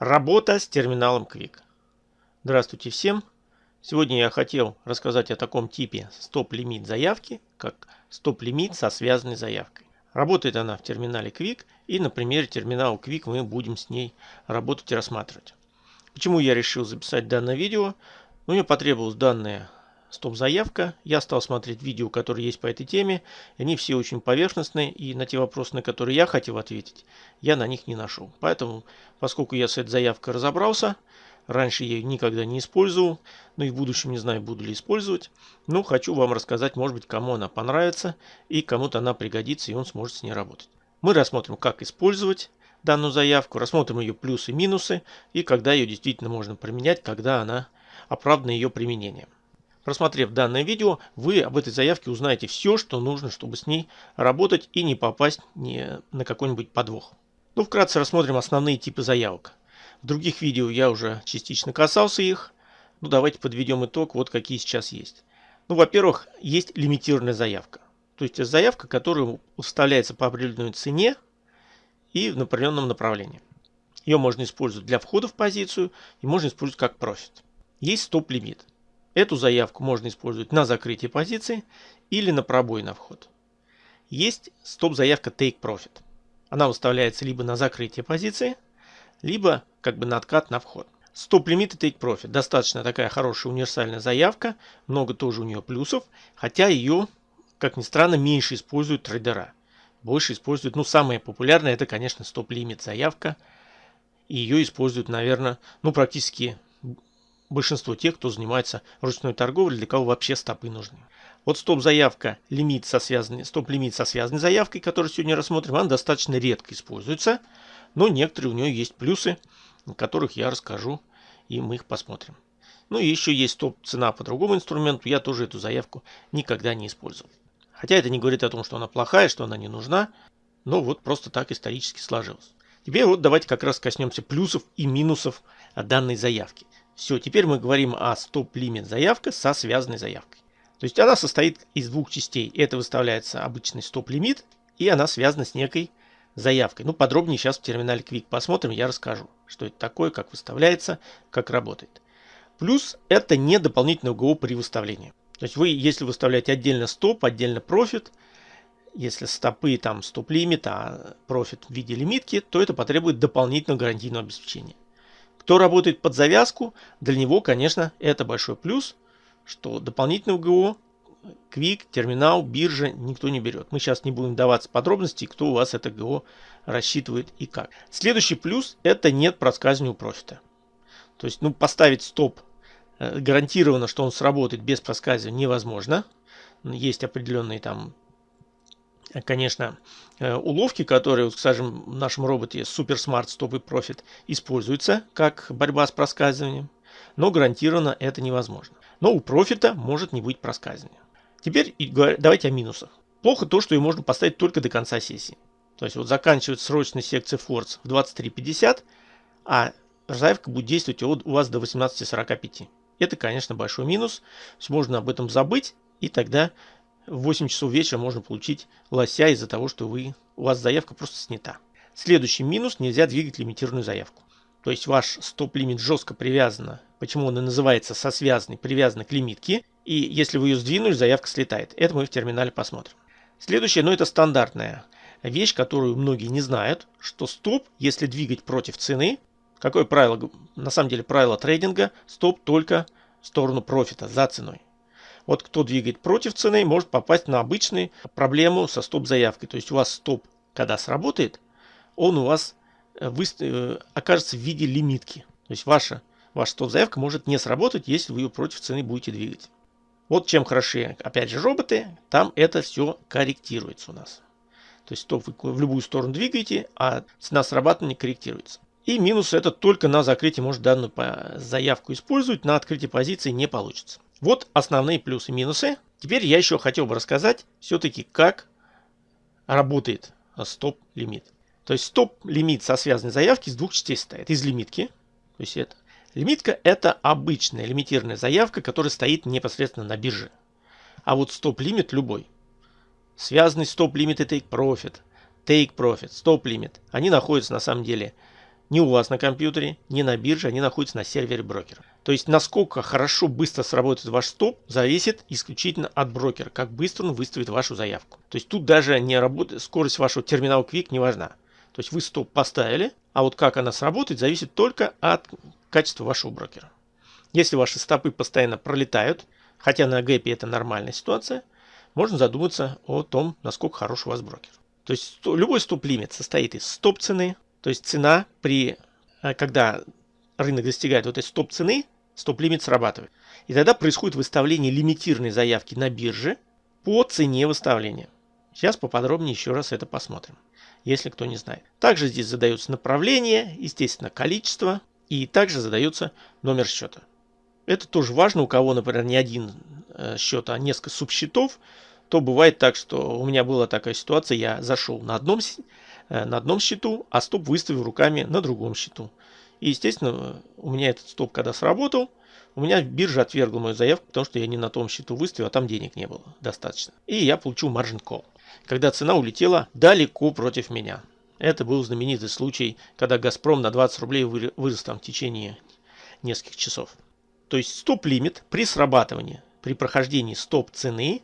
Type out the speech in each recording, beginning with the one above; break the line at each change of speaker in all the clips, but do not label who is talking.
Работа с терминалом Quick. Здравствуйте всем. Сегодня я хотел рассказать о таком типе стоп-лимит заявки, как стоп-лимит со связанной заявкой. Работает она в терминале Quick и на примере терминала Quick мы будем с ней работать и рассматривать. Почему я решил записать данное видео? Ну, мне потребовалось данное стоп-заявка. Я стал смотреть видео, которые есть по этой теме. Они все очень поверхностные, и на те вопросы, на которые я хотел ответить, я на них не нашел. Поэтому, поскольку я с этой заявкой разобрался, раньше я ее никогда не использовал, но и в будущем не знаю, буду ли использовать, но хочу вам рассказать, может быть, кому она понравится, и кому-то она пригодится, и он сможет с ней работать. Мы рассмотрим, как использовать данную заявку, рассмотрим ее плюсы и минусы, и когда ее действительно можно применять, когда она оправдана ее применением. Просмотрев данное видео, вы об этой заявке узнаете все, что нужно, чтобы с ней работать и не попасть ни на какой-нибудь подвох. Ну, вкратце рассмотрим основные типы заявок. В других видео я уже частично касался их. Ну, давайте подведем итог, вот какие сейчас есть. Ну, во-первых, есть лимитированная заявка. То есть заявка, которая уставляется по определенной цене и в определенном направлении. Ее можно использовать для входа в позицию и можно использовать как профит. Есть стоп-лимит. Эту заявку можно использовать на закрытие позиции или на пробой на вход. Есть стоп-заявка Take Profit. Она выставляется либо на закрытие позиции, либо как бы на откат на вход. Стоп-лимит и Take Profit. Достаточно такая хорошая универсальная заявка. Много тоже у нее плюсов. Хотя ее, как ни странно, меньше используют трейдера. Больше используют, ну самая популярная это, конечно, стоп-лимит заявка. И ее используют, наверное, ну практически большинство тех, кто занимается ручной торговлей, для кого вообще стопы нужны. Вот стоп-заявка, лимит со связанной, стоп-лимит со связанной заявкой, которую сегодня рассмотрим, она достаточно редко используется, но некоторые у нее есть плюсы, о которых я расскажу, и мы их посмотрим. Ну и еще есть стоп-цена по другому инструменту, я тоже эту заявку никогда не использовал. Хотя это не говорит о том, что она плохая, что она не нужна, но вот просто так исторически сложилось. Теперь вот давайте как раз коснемся плюсов и минусов данной заявки. Все, теперь мы говорим о стоп-лимит заявка со связанной заявкой. То есть она состоит из двух частей. Это выставляется обычный стоп-лимит, и она связана с некой заявкой. Ну, подробнее сейчас в терминале Quick посмотрим, я расскажу, что это такое, как выставляется, как работает. Плюс это не дополнительное УГО при выставлении. То есть вы, если выставляете отдельно стоп, отдельно профит, если стопы там стоп-лимит, а профит в виде лимитки, то это потребует дополнительного гарантийного обеспечения. Кто работает под завязку, для него, конечно, это большой плюс, что дополнительного ГО, Quick, терминал, биржа никто не берет. Мы сейчас не будем даваться подробностей, кто у вас это ГО рассчитывает и как. Следующий плюс – это нет проскальзывания профита. То есть, ну, поставить стоп э, гарантированно, что он сработает без проскальзывания невозможно. Есть определенные там конечно, э, уловки, которые, скажем, в нашем роботе Super Smart Stop и Profit используются как борьба с проскальзыванием, но гарантированно это невозможно. Но у профита может не быть проскальзывания. Теперь давайте о минусах. Плохо то, что ее можно поставить только до конца сессии. То есть вот заканчивается срочная секция Force в 23.50, а заявка будет действовать у вас до 18.45. Это, конечно, большой минус. Можно об этом забыть, и тогда в 8 часов вечера можно получить лося из-за того, что вы, у вас заявка просто снята. Следующий минус – нельзя двигать лимитированную заявку. То есть ваш стоп-лимит жестко привязан, почему он и называется сосвязанный, привязан к лимитке. И если вы ее сдвинули, заявка слетает. Это мы в терминале посмотрим. Следующее, ну это стандартная вещь, которую многие не знают, что стоп, если двигать против цены, какое правило, на самом деле правило трейдинга, стоп только в сторону профита, за ценой. Вот кто двигает против цены, может попасть на обычную проблему со стоп-заявкой. То есть у вас стоп, когда сработает, он у вас э, э, окажется в виде лимитки. То есть ваша, ваша стоп-заявка может не сработать, если вы ее против цены будете двигать. Вот чем хороши, опять же, роботы, там это все корректируется у нас. То есть стоп вы в любую сторону двигаете, а цена срабатывания корректируется. И минус это только на закрытии может данную заявку использовать, на открытии позиции не получится. Вот основные плюсы и минусы. Теперь я еще хотел бы рассказать все-таки, как работает стоп-лимит. То есть стоп-лимит со связанной заявки из двух частей состоит. Из лимитки. То есть это лимитка это обычная лимитированная заявка, которая стоит непосредственно на бирже. А вот стоп-лимит любой. Связанный стоп-лимит и take profit, take profit, стоп-лимит. Они находятся на самом деле не у вас на компьютере, не на бирже, они находятся на сервере брокера. То есть насколько хорошо быстро сработает ваш стоп, зависит исключительно от брокера, как быстро он выставит вашу заявку. То есть тут даже не работает, скорость вашего терминала Quick не важна. То есть вы стоп поставили, а вот как она сработает, зависит только от качества вашего брокера. Если ваши стопы постоянно пролетают, хотя на гэпе это нормальная ситуация, можно задуматься о том, насколько хорош у вас брокер. То есть любой стоп-лимит состоит из стоп-цены, то есть цена при, э, когда рынок достигает вот этой стоп-цены, стоп-лимит срабатывает. И тогда происходит выставление лимитированной заявки на бирже по цене выставления. Сейчас поподробнее еще раз это посмотрим, если кто не знает. Также здесь задается направление, естественно, количество и также задается номер счета. Это тоже важно, у кого, например, не один э, счет, а несколько субсчетов, то бывает так, что у меня была такая ситуация, я зашел на одном, на одном счету, а стоп выставил руками на другом счету. И, естественно, у меня этот стоп, когда сработал, у меня биржа отвергла мою заявку, потому что я не на том счету выставил, а там денег не было достаточно. И я получил margin call, когда цена улетела далеко против меня. Это был знаменитый случай, когда Газпром на 20 рублей вырос там в течение нескольких часов. То есть стоп-лимит при срабатывании, при прохождении стоп-цены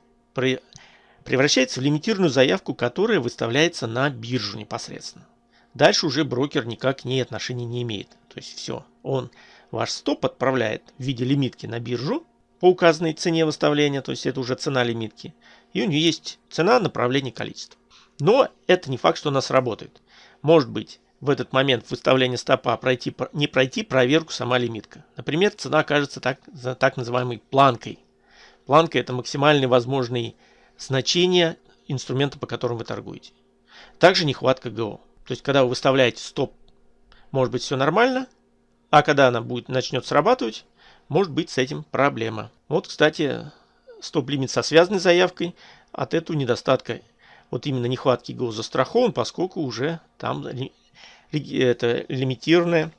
превращается в лимитированную заявку, которая выставляется на биржу непосредственно. Дальше уже брокер никак к ней отношения не имеет. То есть все, он ваш стоп отправляет в виде лимитки на биржу по указанной цене выставления, то есть это уже цена лимитки. И у нее есть цена направления количества. Но это не факт, что она сработает. Может быть, в этот момент выставления стопа пройти, не пройти проверку сама лимитка. Например, цена окажется так, так называемой планкой. Планка – это максимальные возможные значения инструмента, по которому вы торгуете. Также нехватка ГО. То есть, когда вы выставляете стоп, может быть все нормально, а когда она будет, начнет срабатывать, может быть с этим проблема. Вот, кстати, стоп-лимит со связанной заявкой от этого недостатка, вот именно нехватки ГО застрахован, поскольку уже там это лимитированное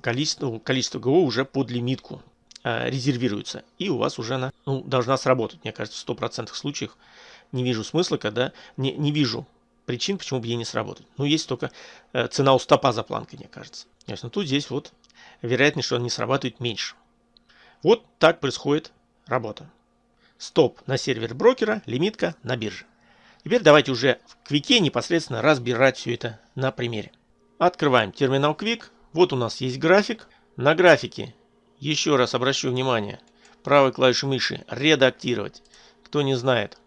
количество, количество ГО уже под лимитку э, резервируется. И у вас уже она ну, должна сработать. Мне кажется, в 100% случаях не вижу смысла, когда не, не вижу причин, почему бы ей не сработать. Ну, есть только э, цена у стопа за планкой, мне кажется. Ясно. Тут здесь вот вероятность, что он не срабатывает меньше. Вот так происходит работа. Стоп на сервер брокера, лимитка на бирже. Теперь давайте уже в Квике непосредственно разбирать все это на примере. Открываем терминал Quick. Вот у нас есть график. На графике, еще раз обращу внимание, правой клавишей мыши редактировать. Кто не знает,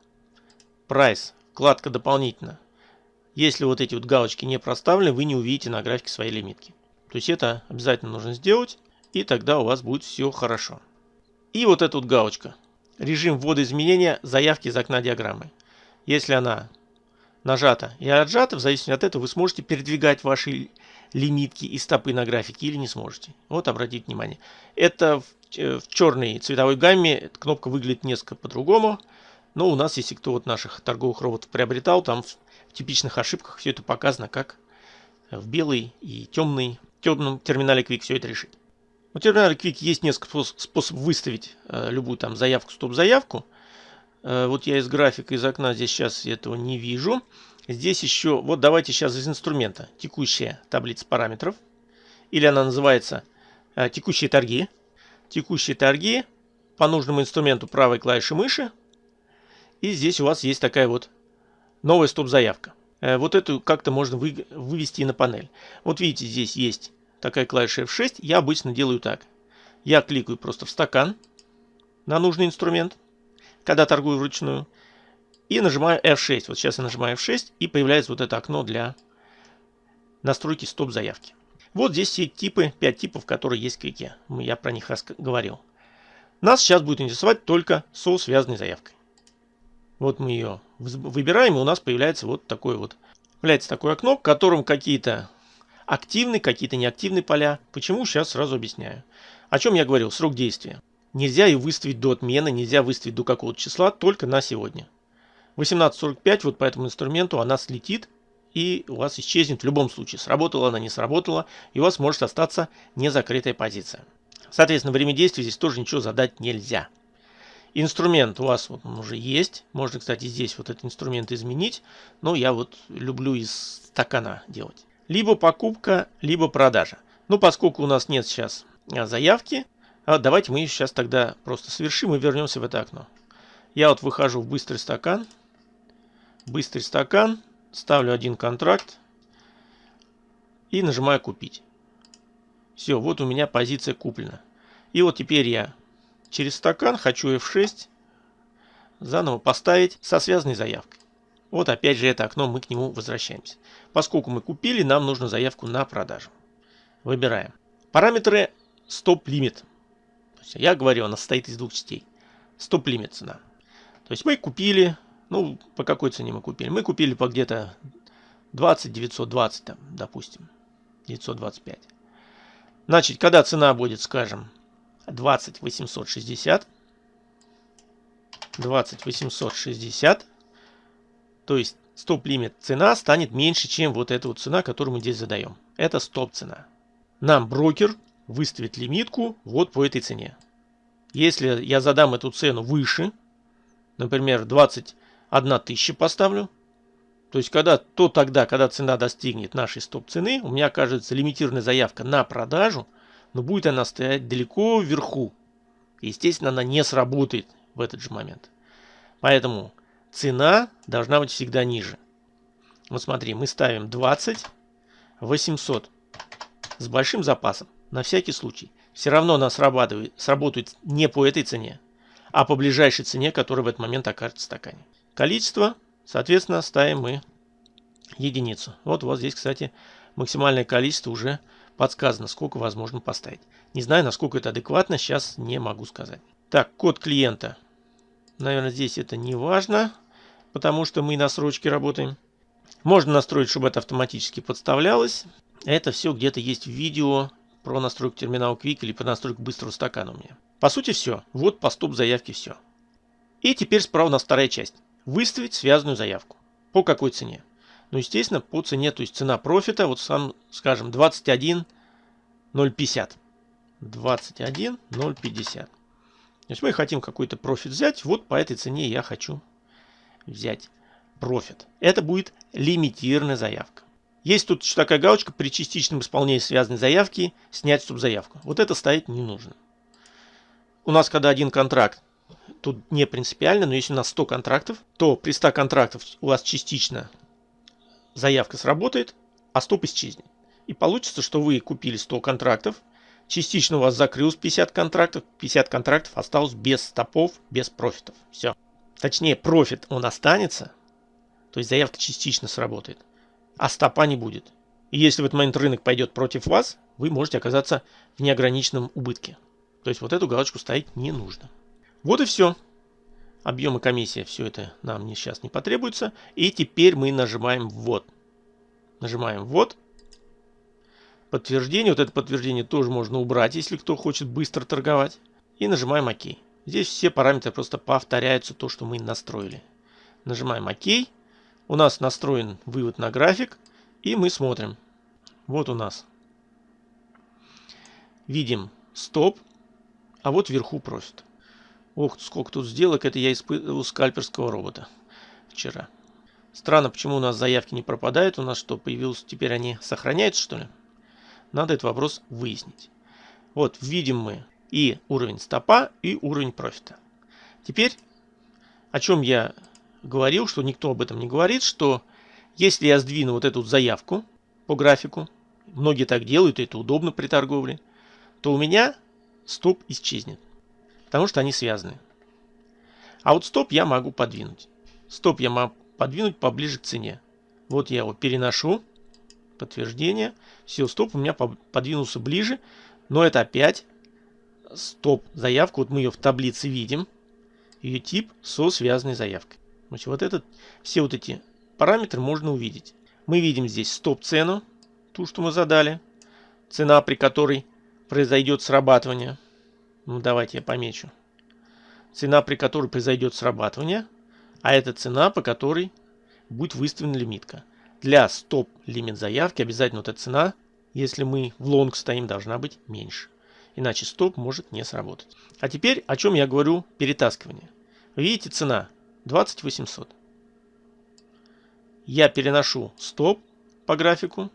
Price, вкладка дополнительно. Если вот эти вот галочки не проставлены, вы не увидите на графике своей лимитки. То есть это обязательно нужно сделать, и тогда у вас будет все хорошо. И вот эта вот галочка. Режим ввода изменения заявки из окна диаграммы. Если она нажата и отжата, в зависимости от этого вы сможете передвигать ваши лимитки и стопы на графике или не сможете. Вот обратите внимание. Это в, э, в черной цветовой гамме кнопка выглядит несколько по-другому. Но у нас, если кто вот наших торговых роботов приобретал, там в, в типичных ошибках все это показано, как в белый и темный, темном терминале Quick все это решить. У терминале Quick есть несколько способов выставить э, любую там заявку, стоп-заявку. Э, вот я из графика, из окна здесь сейчас этого не вижу. Здесь еще, вот давайте сейчас из инструмента текущая таблица параметров. Или она называется э, текущие торги. Текущие торги по нужному инструменту правой клавиши мыши. И здесь у вас есть такая вот новая стоп-заявка. Э, вот эту как-то можно вы, вывести на панель. Вот видите, здесь есть такая клавиша F6. Я обычно делаю так. Я кликаю просто в стакан на нужный инструмент когда торгую вручную. И нажимаю F6. Вот сейчас я нажимаю F6 и появляется вот это окно для настройки стоп-заявки. Вот здесь все типы, 5 типов, которые есть в квике. Я про них говорил. Нас сейчас будет интересовать только со связанной заявкой. Вот мы ее выбираем, и у нас появляется вот такое вот. Появляется такое окно, в котором какие-то активные, какие-то неактивные поля. Почему? Сейчас сразу объясняю. О чем я говорил? Срок действия. Нельзя ее выставить до отмены, нельзя выставить до какого-то числа, только на сегодня. 18.45 вот по этому инструменту она слетит и у вас исчезнет в любом случае. Сработала она, не сработала, и у вас может остаться незакрытая позиция. Соответственно, время действия здесь тоже ничего задать нельзя. Инструмент у вас вот он уже есть. Можно, кстати, здесь вот этот инструмент изменить. Но я вот люблю из стакана делать. Либо покупка, либо продажа. Ну, поскольку у нас нет сейчас а, заявки, а давайте мы сейчас тогда просто совершим и вернемся в это окно. Я вот выхожу в быстрый стакан. Быстрый стакан. Ставлю один контракт. И нажимаю купить. Все, вот у меня позиция куплена. И вот теперь я через стакан хочу F6 заново поставить со связанной заявкой. Вот опять же это окно, мы к нему возвращаемся. Поскольку мы купили, нам нужно заявку на продажу. Выбираем. Параметры стоп-лимит. Я говорю, она состоит из двух частей. Стоп-лимит цена. То есть мы купили, ну, по какой цене мы купили? Мы купили по где-то 20, 920, там, допустим. 925. Значит, когда цена будет, скажем, 20 860, 20 860, то есть стоп-лимит цена станет меньше, чем вот эта вот цена, которую мы здесь задаем. Это стоп-цена. Нам брокер выставит лимитку вот по этой цене. Если я задам эту цену выше, например, 20 1000 поставлю. То есть, когда, то тогда, когда цена достигнет нашей стоп-цены, у меня кажется лимитированная заявка на продажу, но будет она стоять далеко вверху. Естественно, она не сработает в этот же момент. Поэтому цена должна быть всегда ниже. Вот смотри, мы ставим 20 800 с большим запасом, на всякий случай. Все равно она срабатывает, сработает не по этой цене, а по ближайшей цене, которая в этот момент окажется в стакане. Количество, соответственно, ставим мы единицу. Вот у вас здесь, кстати, максимальное количество уже подсказано, сколько возможно поставить. Не знаю, насколько это адекватно, сейчас не могу сказать. Так, код клиента. Наверное, здесь это не важно, потому что мы на срочке работаем. Можно настроить, чтобы это автоматически подставлялось. Это все где-то есть в видео про настройку терминала Quick или про настройку быстрого стакана у меня. По сути все. Вот по стоп заявке все. И теперь справа у нас вторая часть. Выставить связанную заявку. По какой цене? Ну, естественно, по цене, то есть цена профита, вот сам, скажем, 21.050. 21.050. То есть мы хотим какой-то профит взять, вот по этой цене я хочу взять профит. Это будет лимитированная заявка. Есть тут еще такая галочка при частичном исполнении связанной заявки снять субзаявку. Вот это ставить не нужно. У нас когда один контракт, тут не принципиально, но если у нас 100 контрактов, то при 100 контрактов у вас частично заявка сработает, а стоп исчезнет. И получится, что вы купили 100 контрактов, частично у вас закрылось 50 контрактов, 50 контрактов осталось без стопов, без профитов. Все. Точнее, профит он останется, то есть заявка частично сработает, а стопа не будет. И если в этот момент рынок пойдет против вас, вы можете оказаться в неограниченном убытке. То есть вот эту галочку ставить не нужно. Вот и все. Объемы комиссия, все это нам сейчас не потребуется. И теперь мы нажимаем «Ввод». Нажимаем «Ввод». Подтверждение. Вот это подтверждение тоже можно убрать, если кто хочет быстро торговать. И нажимаем «Ок». Здесь все параметры просто повторяются то, что мы настроили. Нажимаем «Ок». У нас настроен вывод на график. И мы смотрим. Вот у нас. Видим стоп, а вот вверху профит. Ох, сколько тут сделок. Это я испытывал скальперского робота вчера. Странно, почему у нас заявки не пропадают. У нас что, появилось? Теперь они сохраняются, что ли? Надо этот вопрос выяснить. Вот, видим мы и уровень стопа, и уровень профита. Теперь, о чем я говорил, что никто об этом не говорит, что если я сдвину вот эту заявку по графику, многие так делают, и это удобно при торговле, то у меня стоп исчезнет потому что они связаны. А вот стоп я могу подвинуть. Стоп я могу подвинуть поближе к цене. Вот я его переношу. Подтверждение. Все, стоп у меня подвинулся ближе. Но это опять стоп заявка. Вот мы ее в таблице видим. Ее тип со связанной заявкой. Значит, вот этот, все вот эти параметры можно увидеть. Мы видим здесь стоп-цену, ту, что мы задали. Цена, при которой произойдет срабатывание. Ну, давайте я помечу. Цена, при которой произойдет срабатывание, а это цена, по которой будет выставлена лимитка. Для стоп-лимит заявки обязательно вот эта цена, если мы в лонг стоим, должна быть меньше. Иначе стоп может не сработать. А теперь о чем я говорю перетаскивание. Видите цена 20800. Я переношу стоп по графику.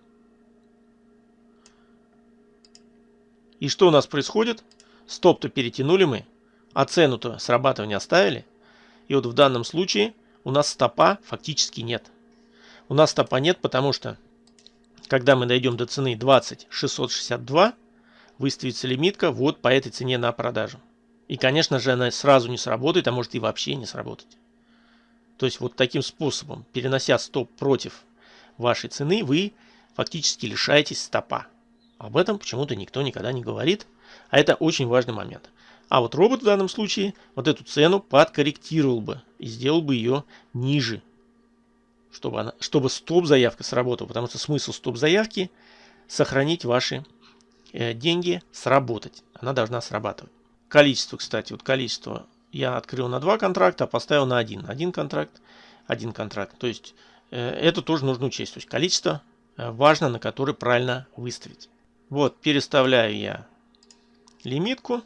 И что у нас происходит? Стоп-то перетянули мы, а цену-то срабатывания оставили. И вот в данном случае у нас стопа фактически нет. У нас стопа нет, потому что когда мы дойдем до цены 20 662, выставится лимитка вот по этой цене на продажу. И, конечно же, она сразу не сработает, а может и вообще не сработать. То есть вот таким способом, перенося стоп против вашей цены, вы фактически лишаетесь стопа. Об этом почему-то никто никогда не говорит, а это очень важный момент. А вот робот в данном случае вот эту цену подкорректировал бы и сделал бы ее ниже, чтобы, она, чтобы стоп-заявка сработала. Потому что смысл стоп-заявки сохранить ваши э, деньги, сработать. Она должна срабатывать. Количество, кстати, вот количество я открыл на два контракта, а поставил на один. Один контракт, один контракт. То есть э, это тоже нужно учесть. То есть количество э, важно, на которое правильно выставить. Вот, переставляю я лимитку.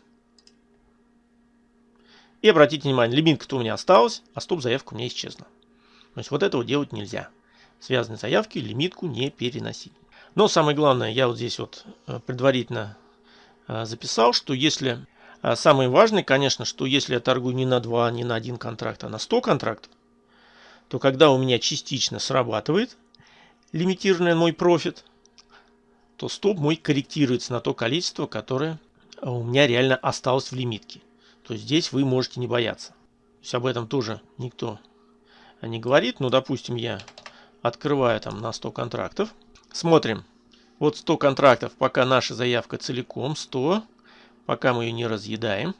И обратите внимание, лимитка-то у меня осталась, а стоп-заявка у меня исчезла. То есть вот этого делать нельзя. Связанные заявки лимитку не переносить. Но самое главное, я вот здесь вот э, предварительно записал, что если а самое важное, конечно, что если я торгую не на 2, не на один контракт, а на 100 контрактов, то когда у меня частично срабатывает лимитированный мой профит, то стоп мой корректируется на то количество, которое у меня реально осталось в лимитке. То есть здесь вы можете не бояться. То есть об этом тоже никто не говорит. Ну, допустим, я открываю там на 100 контрактов. Смотрим. Вот 100 контрактов, пока наша заявка целиком 100 пока мы ее не разъедаем.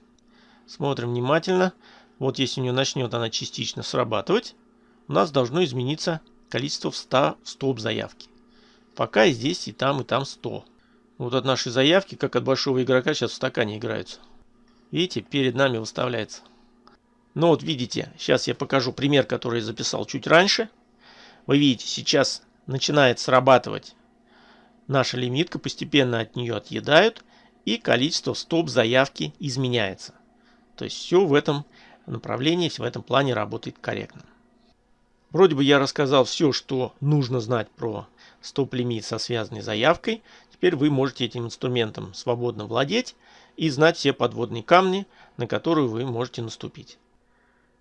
Смотрим внимательно. Вот если у нее начнет она частично срабатывать, у нас должно измениться количество в 100 в стоп заявки. Пока здесь, и там, и там 100. Вот от нашей заявки, как от большого игрока, сейчас в стакане играются. Видите, перед нами выставляется. Ну вот видите, сейчас я покажу пример, который я записал чуть раньше. Вы видите, сейчас начинает срабатывать наша лимитка, постепенно от нее отъедают и количество стоп-заявки изменяется. То есть все в этом направлении, в этом плане работает корректно. Вроде бы я рассказал все, что нужно знать про стоп-лимит со связанной заявкой. Теперь вы можете этим инструментом свободно владеть и знать все подводные камни, на которые вы можете наступить.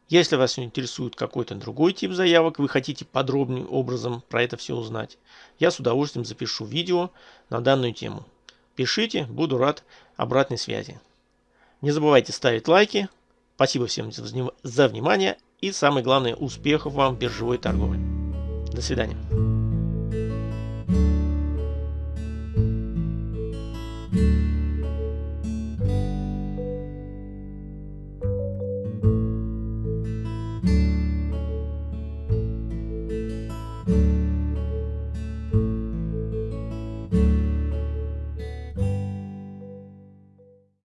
Если вас интересует какой-то другой тип заявок, вы хотите подробным образом про это все узнать, я с удовольствием запишу видео на данную тему. Пишите, буду рад обратной связи. Не забывайте ставить лайки. Спасибо всем за внимание и самое главное успехов вам в биржевой торговле. До свидания.